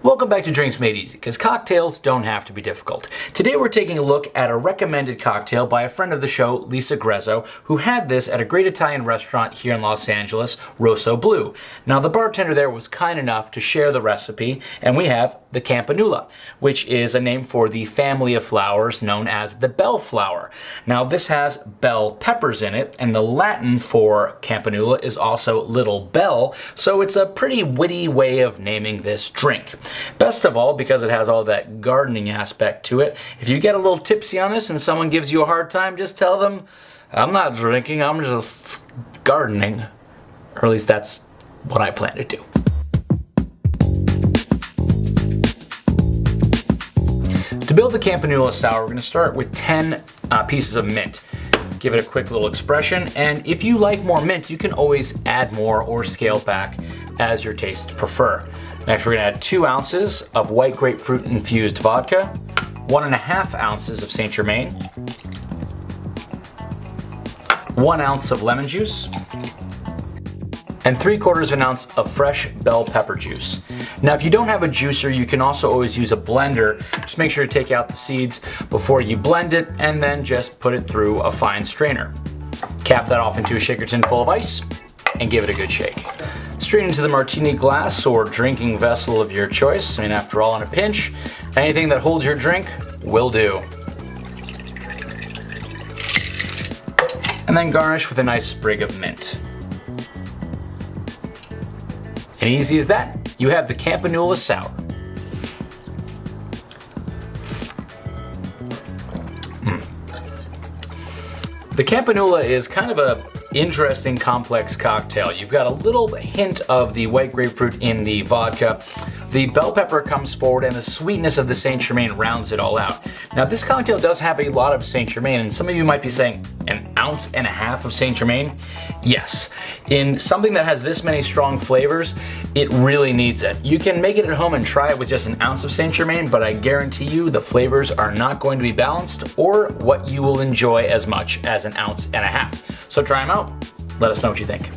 Welcome back to Drinks Made Easy, because cocktails don't have to be difficult. Today we're taking a look at a recommended cocktail by a friend of the show, Lisa Grezzo, who had this at a great Italian restaurant here in Los Angeles, Rossoblu. Now the bartender there was kind enough to share the recipe, and we have the Campanula, which is a name for the family of flowers known as the bell flower. Now this has bell peppers in it, and the Latin for Campanula is also little bell, so it's a pretty witty way of naming this drink. Best of all, because it has all that gardening aspect to it, if you get a little tipsy on this and someone gives you a hard time, just tell them, I'm not drinking, I'm just gardening. Or at least that's what I plan to do. To build the Campanula Sour, we're going to start with 10 uh, pieces of mint. Give it a quick little expression, and if you like more mint, you can always add more or scale back as your tastes prefer. Next, we're gonna add two ounces of white grapefruit infused vodka, one and a half ounces of Saint Germain, one ounce of lemon juice, and three quarters of an ounce of fresh bell pepper juice. Now if you don't have a juicer, you can also always use a blender. Just make sure to take out the seeds before you blend it and then just put it through a fine strainer. Cap that off into a shaker tin full of ice and give it a good shake. Straight into the martini glass or drinking vessel of your choice. I mean, after all, in a pinch, anything that holds your drink will do. And then garnish with a nice sprig of mint. And easy as that, you have the Campanula Sour. Mm. The Campanula is kind of a interesting complex cocktail. You've got a little hint of the white grapefruit in the vodka. The bell pepper comes forward and the sweetness of the Saint Germain rounds it all out. Now this cocktail does have a lot of Saint Germain and some of you might be saying an ounce and a half of Saint Germain. Yes, in something that has this many strong flavors, it really needs it. You can make it at home and try it with just an ounce of Saint Germain, but I guarantee you the flavors are not going to be balanced or what you will enjoy as much as an ounce and a half. So try them out. Let us know what you think.